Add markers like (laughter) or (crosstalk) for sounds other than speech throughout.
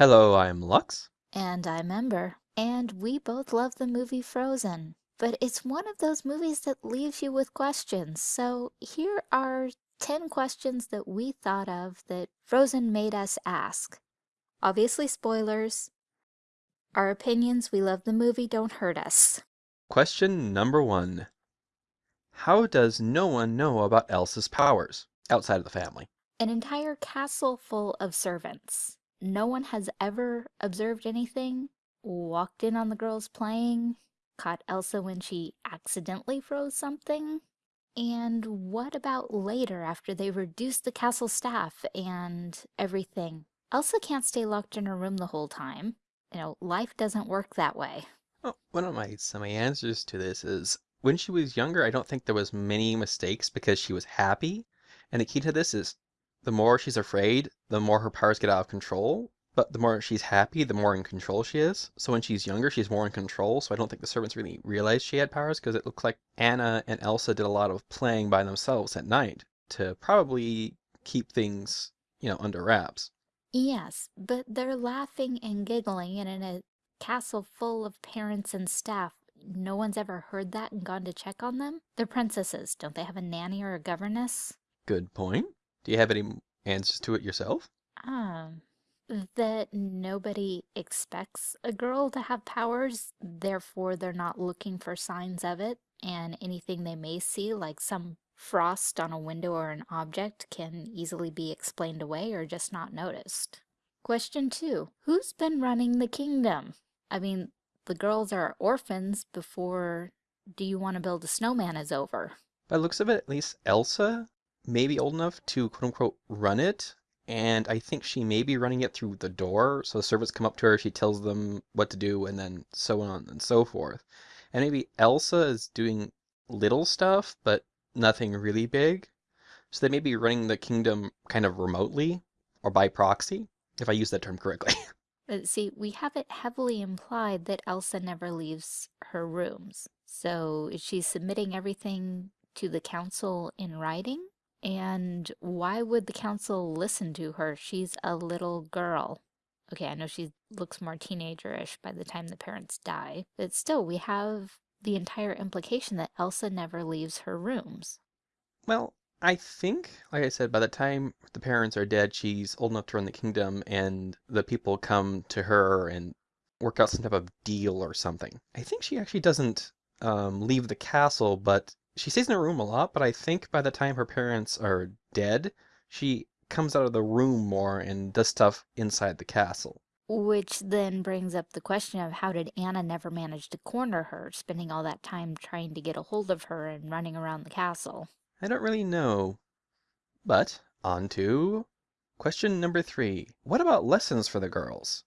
Hello, I'm Lux. And I'm Ember. And we both love the movie Frozen. But it's one of those movies that leaves you with questions. So here are 10 questions that we thought of that Frozen made us ask. Obviously, spoilers. Our opinions, we love the movie, don't hurt us. Question number one How does no one know about Elsa's powers outside of the family? An entire castle full of servants no one has ever observed anything, walked in on the girls playing, caught Elsa when she accidentally froze something. And what about later after they reduced the castle staff and everything? Elsa can't stay locked in her room the whole time. You know, life doesn't work that way. Well, one of my some answers to this is when she was younger, I don't think there was many mistakes because she was happy. And the key to this is the more she's afraid, the more her powers get out of control. But the more she's happy, the more in control she is. So when she's younger, she's more in control. So I don't think the servants really realized she had powers because it looked like Anna and Elsa did a lot of playing by themselves at night to probably keep things, you know, under wraps. Yes, but they're laughing and giggling, and in a castle full of parents and staff, no one's ever heard that and gone to check on them? They're princesses. Don't they have a nanny or a governess? Good point. Do you have any answers to it yourself? Um, that nobody expects a girl to have powers, therefore they're not looking for signs of it, and anything they may see, like some frost on a window or an object, can easily be explained away or just not noticed. Question two, who's been running the kingdom? I mean, the girls are orphans before Do You Want to Build a Snowman is over. By looks of it, at least Elsa maybe old enough to quote unquote run it. And I think she may be running it through the door. So the servants come up to her, she tells them what to do, and then so on and so forth. And maybe Elsa is doing little stuff, but nothing really big. So they may be running the kingdom kind of remotely or by proxy, if I use that term correctly. (laughs) Uh, see, we have it heavily implied that Elsa never leaves her rooms. So is she submitting everything to the council in writing? And why would the council listen to her? She's a little girl. Okay, I know she looks more teenager-ish by the time the parents die, but still, we have the entire implication that Elsa never leaves her rooms. Well, I think, like I said, by the time the parents are dead, she's old enough to run the kingdom, and the people come to her and work out some type of deal or something. I think she actually doesn't um, leave the castle, but she stays in her room a lot, but I think by the time her parents are dead, she comes out of the room more and does stuff inside the castle. Which then brings up the question of how did Anna never manage to corner her, spending all that time trying to get a hold of her and running around the castle? I don't really know. But on to question number three. What about lessons for the girls?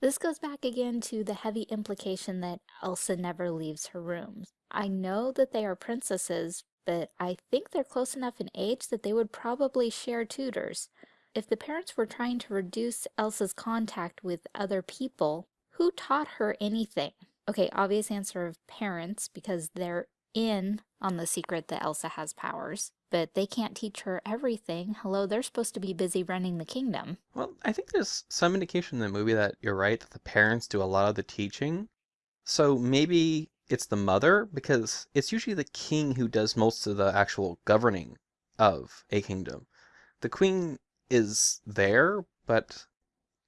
This goes back again to the heavy implication that Elsa never leaves her rooms. I know that they are princesses, but I think they're close enough in age that they would probably share tutors. If the parents were trying to reduce Elsa's contact with other people, who taught her anything? Okay, obvious answer of parents, because they're in on the secret that Elsa has powers, but they can't teach her everything. Hello, they're supposed to be busy running the kingdom. Well, I think there's some indication in the movie that you're right, that the parents do a lot of the teaching. So maybe it's the mother, because it's usually the king who does most of the actual governing of a kingdom. The queen is there, but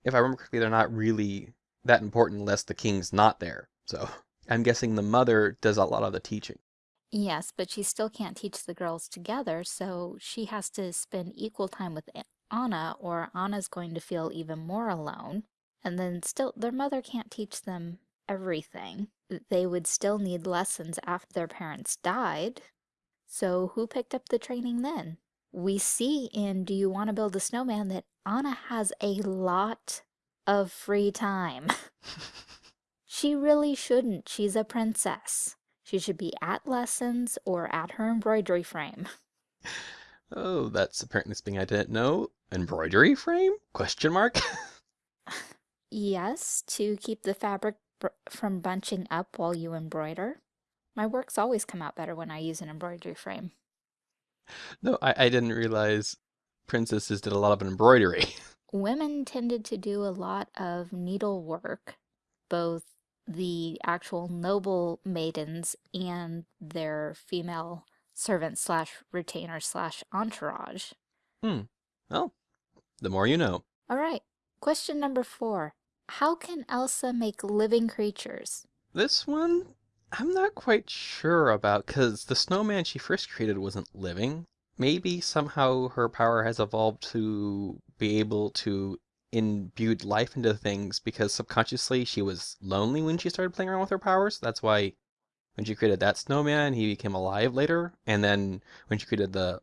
if I remember correctly, they're not really that important unless the king's not there. So (laughs) I'm guessing the mother does a lot of the teaching. Yes, but she still can't teach the girls together, so she has to spend equal time with Anna, or Anna's going to feel even more alone. And then still, their mother can't teach them everything. They would still need lessons after their parents died. So who picked up the training then? We see in Do You Want to Build a Snowman that Anna has a lot of free time. (laughs) she really shouldn't. She's a princess. She should be at lessons or at her embroidery frame. Oh, that's apparently something I didn't know. Embroidery frame? Question mark? (laughs) yes, to keep the fabric from bunching up while you embroider. My works always come out better when I use an embroidery frame. No, I, I didn't realize princesses did a lot of embroidery. (laughs) women tended to do a lot of needlework, both the actual noble maidens and their female servant slash retainer slash entourage. Hmm. Well, the more you know. All right, question number four. How can Elsa make living creatures? This one, I'm not quite sure about, because the snowman she first created wasn't living. Maybe somehow her power has evolved to be able to imbue life into things because subconsciously she was lonely when she started playing around with her powers. That's why when she created that snowman, he became alive later. And then when she created the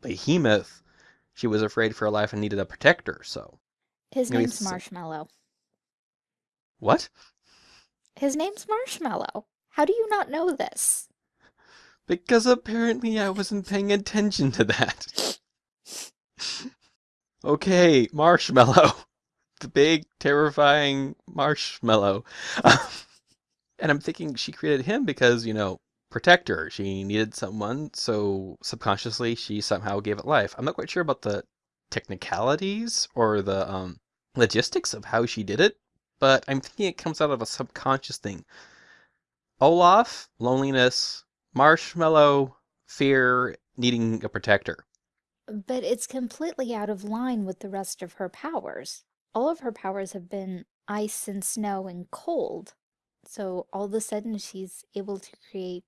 behemoth, she was afraid for her life and needed a protector. So His name's Marshmallow. What? His name's Marshmallow. How do you not know this? Because apparently I wasn't paying attention to that. (laughs) okay, marshmallow. The big, terrifying marshmallow. (laughs) and I'm thinking she created him because, you know, protect her. She needed someone, so subconsciously she somehow gave it life. I'm not quite sure about the technicalities or the um, logistics of how she did it, but I'm thinking it comes out of a subconscious thing. Olaf, loneliness, Marshmallow, fear, needing a protector. But it's completely out of line with the rest of her powers. All of her powers have been ice and snow and cold. So all of a sudden she's able to create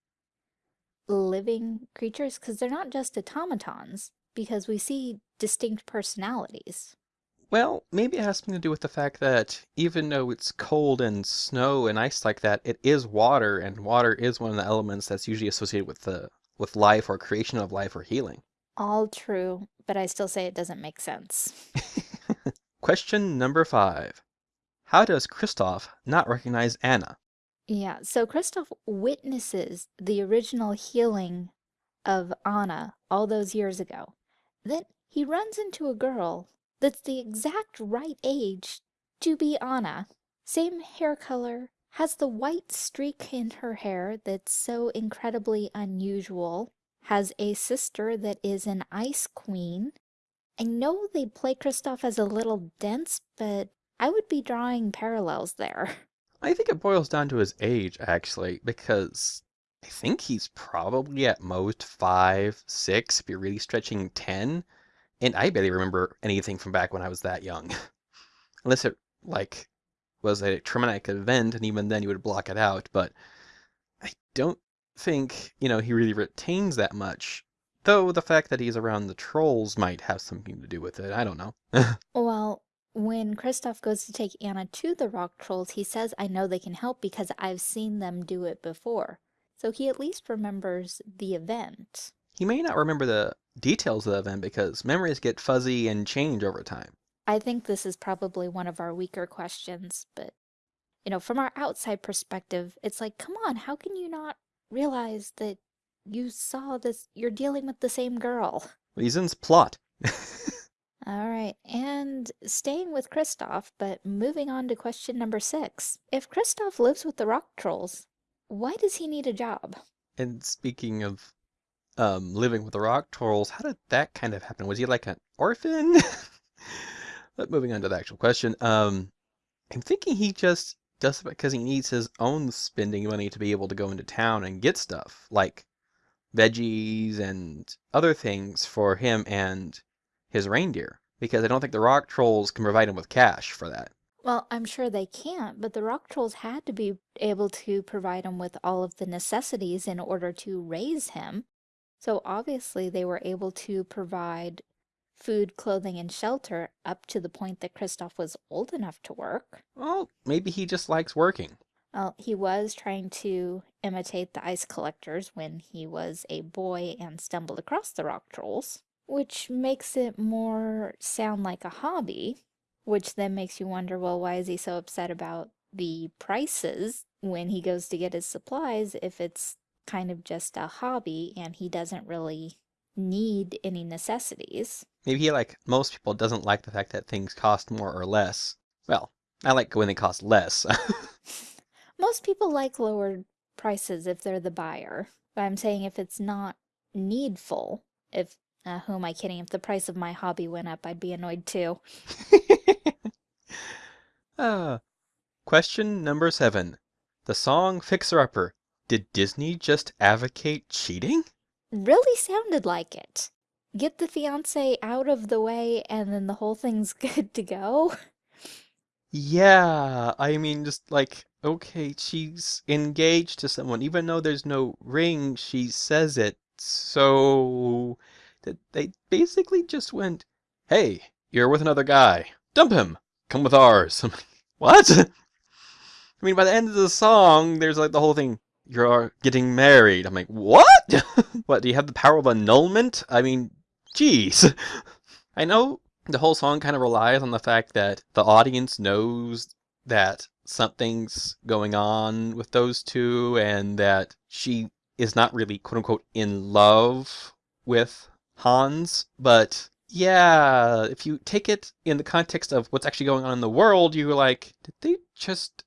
living creatures because they're not just automatons, because we see distinct personalities. Well, maybe it has something to do with the fact that even though it's cold and snow and ice like that, it is water, and water is one of the elements that's usually associated with the with life or creation of life or healing. All true, but I still say it doesn't make sense. (laughs) Question number five. How does Kristoff not recognize Anna? Yeah, so Kristoff witnesses the original healing of Anna all those years ago. Then he runs into a girl that's the exact right age to be Anna. Same hair color, has the white streak in her hair that's so incredibly unusual, has a sister that is an ice queen. I know they play Kristoff as a little dense, but I would be drawing parallels there. (laughs) I think it boils down to his age, actually, because I think he's probably at most five, six, if you're really stretching 10. And I barely remember anything from back when I was that young. (laughs) Unless it, like, was a traumatic event, and even then you would block it out. But I don't think, you know, he really retains that much. Though the fact that he's around the trolls might have something to do with it. I don't know. (laughs) Well, when Kristoff goes to take Anna to the rock trolls, he says, I know they can help because I've seen them do it before. So he at least remembers the event. he may not remember the details of the event because memories get fuzzy and change over time. I think this is probably one of our weaker questions, but you know, from our outside perspective, it's like, come on, how can you not realize that you saw this? You're dealing with the same girl. Reasons plot. (laughs) All right, and staying with Kristoff, but moving on to question number six. If Kristoff lives with the rock trolls, why does he need a job? and speaking of um, living with the rock trolls, how did that kind of happen? Was he like an orphan? (laughs) but moving on to the actual question, um, I'm thinking he just does it because he needs his own spending money to be able to go into town and get stuff like veggies and other things for him and his reindeer. Because I don't think the rock trolls can provide him with cash for that. Well, I'm sure they can't, but the rock trolls had to be able to provide him with all of the necessities in order to raise him. So obviously they were able to provide food, clothing, and shelter up to the point that Kristoff was old enough to work. Well, maybe he just likes working. Well, he was trying to imitate the ice collectors when he was a boy and stumbled across the rock trolls, which makes it more sound like a hobby, which then makes you wonder, well, why is he so upset about the prices when he goes to get his supplies if it's kind of just a hobby and he doesn't really need any necessities? Maybe he, like most people, doesn't like the fact that things cost more or less. Well, I like when they cost less. (laughs) Most people like lower prices if they're the buyer. But I'm saying if it's not needful, if, uh, who am I kidding? If the price of my hobby went up, I'd be annoyed too. (laughs) Ah. Question number seven. The song Fixer Upper. Did Disney just advocate cheating? Really sounded like it. Get the fiance out of the way and then the whole thing's (laughs) good to go. Yeah, I mean, just like, okay, she's engaged to someone. Even though there's no ring, she says it. So they basically just went, hey, you're with another guy. Dump him. Come with ours. (laughs) What? (laughs) I mean, by the end of the song, there's like the whole thing, you're getting married. I'm like, what? (laughs) What, do you have the power of annulment? I mean, jeez. I know the whole song kind of relies on the fact that the audience knows that something's going on with those two and that she is not really quote unquote in love with Hans, but yeah, if you take it in the context of what's actually going on in the world, you're like, did they just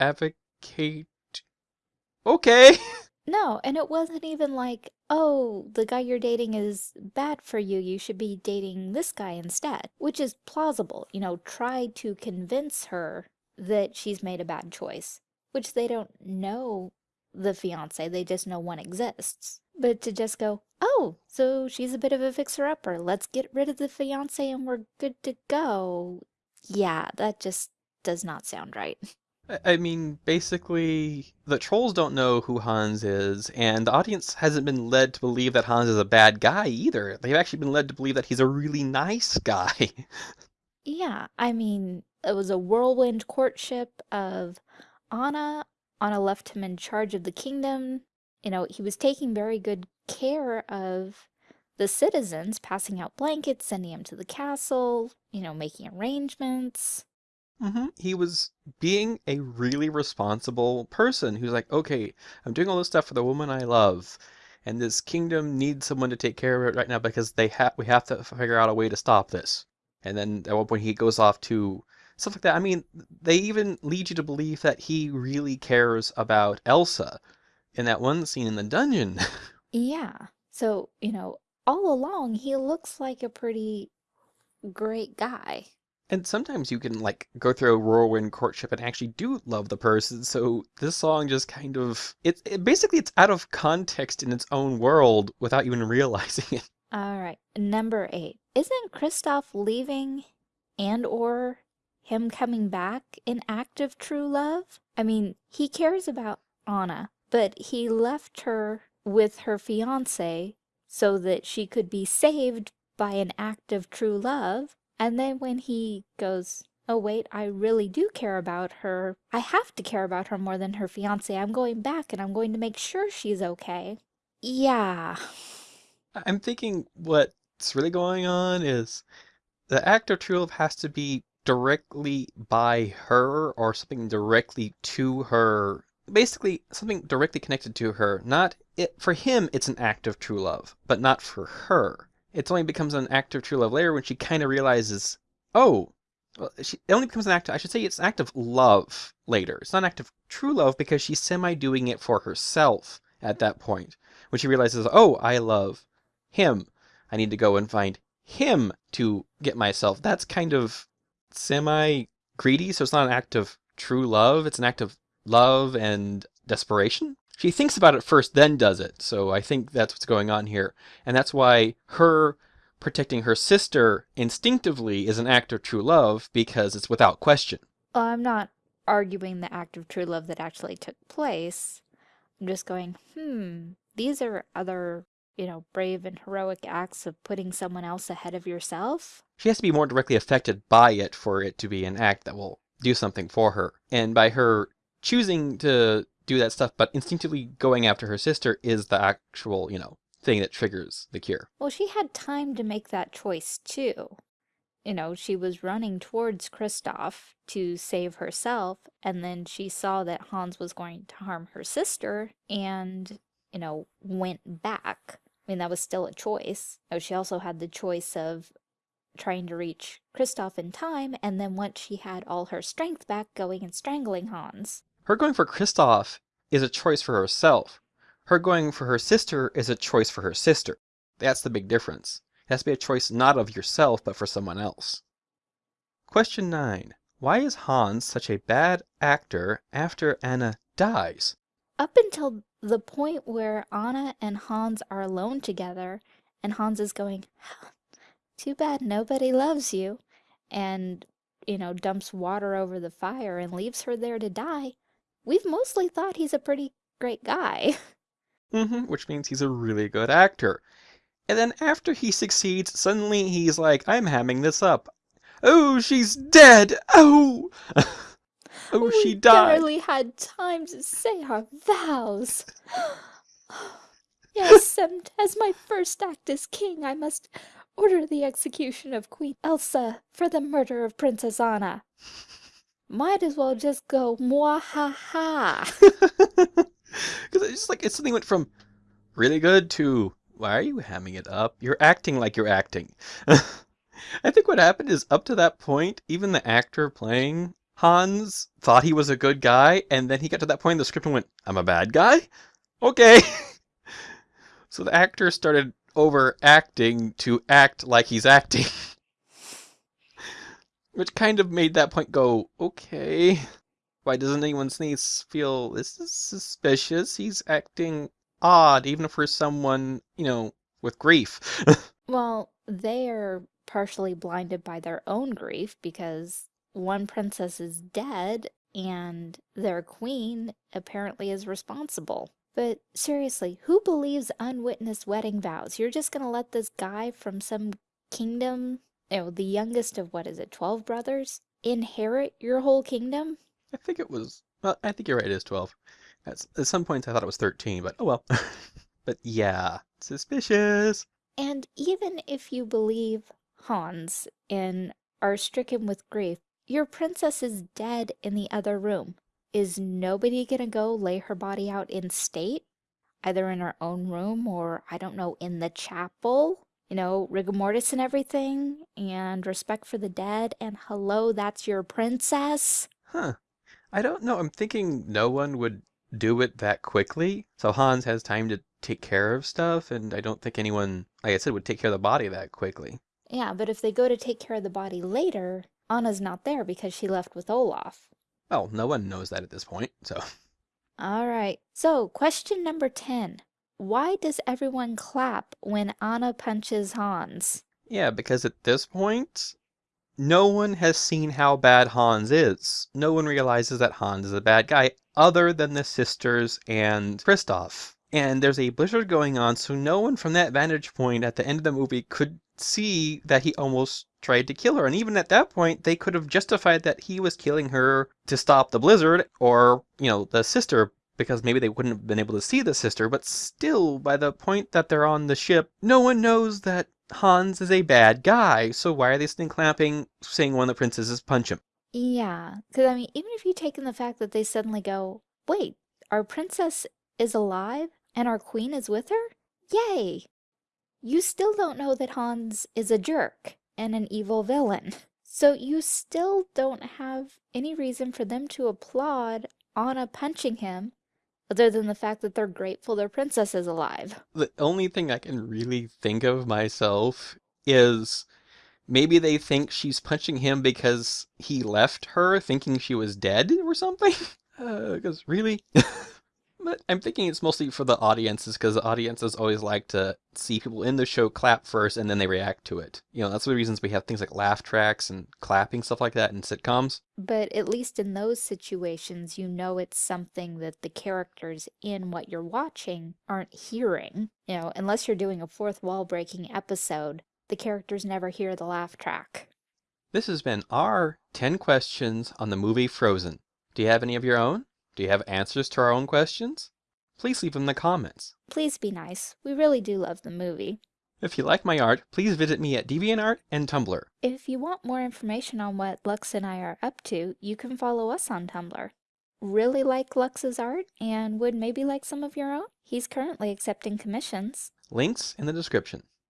advocate? Okay. (laughs) No, and it wasn't even like, oh, the guy you're dating is bad for you, you should be dating this guy instead, which is plausible. You know, try to convince her that she's made a bad choice, which they don't know the fiance, they just know one exists. But to just go, oh, so she's a bit of a fixer-upper, let's get rid of the fiance and we're good to go. Yeah, that just does not sound right. (laughs) I mean, basically, the trolls don't know who Hans is, and the audience hasn't been led to believe that Hans is a bad guy either. They've actually been led to believe that he's a really nice (laughs) guy. Yeah, I mean, it was a whirlwind courtship of Anna. Anna left him in charge of the kingdom. You know, he was taking very good care of the citizens, passing out blankets, sending them to the castle, you know, making arrangements. Hmm He was being a really responsible person who's like, okay, I'm doing all this stuff for the woman I love, and this kingdom needs someone to take care of it right now because they have we have to figure out a way to stop this. And then at one point he goes off to stuff like that. I mean, they even lead you to believe that he really cares about Elsa in that one scene in the dungeon. (laughs) Yeah, so, you know, all along he looks like a pretty great guy. And sometimes you can like go through a whirlwind courtship and actually do love the person. So this song just kind of it, it basically it's out of context in its own world without even (laughs) realizing it. All right, number eight. Isn't Kristoff leaving and or him coming back an act of true love? I mean, he cares about Anna, but he left her with her fiance so that she could be saved by an act of true love. And then when he goes, Oh, wait, I really do care about her. I have to care about her more than her fiance. I'm going back and I'm going to make sure she's okay. Yeah. I'm thinking what's really going on is the act of true love has to be directly by her or something directly to her. Basically, something directly connected to her. Not it for him, it's an act of true love, but not for her. It only becomes an act of true love later when she kind of realizes, oh, well, she, it only becomes an act. I should say it's an act of love later. It's not an act of true love because she's semi doing it for herself at that point when she realizes, oh, I love him. I need to go and find him to get myself. That's kind of semi greedy, so it's not an act of true love. It's an act of love and desperation. She thinks about it first, then does it. So I think that's what's going on here. And that's why her protecting her sister instinctively is an act of true love because it's without question. Well, I'm not arguing the act of true love that actually took place. I'm just going, hmm, these are other, you know, brave and heroic acts of putting someone else ahead of yourself. She has to be more directly affected by it for it to be an act that will do something for her. And by her choosing to do that stuff, but instinctively going after her sister is the actual, you know, thing that triggers the cure. Well, she had time to make that choice too. You know, she was running towards Kristoff to save herself, and then she saw that Hans was going to harm her sister and, you know, went back. I mean, that was still a choice. Oh, she also had the choice of trying to reach Kristoff in time, and then once she had all her strength back, going and strangling Hans. Her going for Kristoff is a choice for herself. Her going for her sister is a choice for her sister. That's the big difference. It has to be a choice not of yourself, but for someone else. Question 9. Why is Hans such a bad actor after Anna dies? Up until the point where Anna and Hans are alone together, and Hans is going, Too bad nobody loves you, and, you know, dumps water over the fire and leaves her there to die, we've mostly thought he's a pretty great guy. (laughs) Mm hmm which means he's a really good actor. And then after he succeeds, suddenly he's like, I'm hamming this up. Oh, she's dead! Oh! (laughs) oh, she died. we barely had time to say our vows. (laughs) yes, and as my first act as king, I must order the execution of Queen Elsa for the murder of Princess Anna. Might as well just go mwahaha. (laughs) Because it's just like, it suddenly went from really good to, why are you hamming it up? You're acting like you're acting. (laughs) I think what happened is up to that point, even the actor playing Hans thought he was a good guy, and then he got to that point in the script and went, I'm a bad guy? Okay. (laughs) so the actor started overacting to act like he's acting. Which kind of made that point go, okay. Why doesn't anyone sneeze feel this is suspicious? He's acting odd, even for someone, you know, with grief. (laughs) Well, they're partially blinded by their own grief because one princess is dead and their queen apparently is responsible. But seriously, who believes unwitnessed wedding vows? You're just gonna let this guy from some kingdom, you know, the youngest of what is it, 12 brothers, inherit your whole kingdom? I think it was, well, I think you're right, it is 12. At, at some points I thought it was 13, but oh well. (laughs) but yeah, suspicious. And even if you believe Hans and are stricken with grief, your princess is dead in the other room. Is nobody gonna go lay her body out in state? Either in her own room or, I don't know, in the chapel? You know, rigor mortis and everything, and respect for the dead, and hello, that's your princess? Huh. I don't know. I'm thinking no one would do it that quickly. So Hans has time to take care of stuff, and I don't think anyone, like I said, would take care of the body that quickly. Yeah, but if they go to take care of the body later, Anna's not there because she left with Olaf. Well, no one knows that at this point, so. All right. So, question number 10. Why does everyone clap when Anna punches Hans? Yeah, because at this point, no one has seen how bad Hans is. No one realizes that Hans is a bad guy other than the sisters and Kristoff. And there's a blizzard going on, so no one from that vantage point at the end of the movie could see that he almost tried to kill her. And even at that point, they could have justified that he was killing her to stop the blizzard or, you know, the sister because maybe they wouldn't have been able to see the sister, but still, by the point that they're on the ship, no one knows that Hans is a bad guy, so why are they sitting clapping saying one of the princesses punch him? Yeah, because I mean, even if you take in the fact that they suddenly go, wait, our princess is alive and our queen is with her? Yay! You still don't know that Hans is a jerk and an evil villain. (laughs) So you still don't have any reason for them to applaud Anna punching him other than the fact that they're grateful their princess is alive. The only thing I can really think of myself is maybe they think she's punching him because he left her thinking she was dead or something? Because (laughs) uh, really? (laughs) But I'm thinking it's mostly for the audiences because the audiences always like to see people in the show clap first and then they react to it. You know, that's one of the reasons we have things like laugh tracks and clapping, stuff like that in sitcoms. But at least in those situations, you know it's something that the characters in what you're watching aren't hearing. You know, unless you're doing a fourth wall breaking episode, the characters never hear the laugh track. This has been our 10 questions on the movie Frozen. Do you have any of your own? Do you have answers to our own questions? Please leave them in the comments. Please be nice. We really do love the movie. If you like my art, please visit me at DeviantArt and Tumblr. If you want more information on what Lux and I are up to, you can follow us on Tumblr. Really like Lux's art and would maybe like some of your own? He's currently accepting commissions. Links in the description.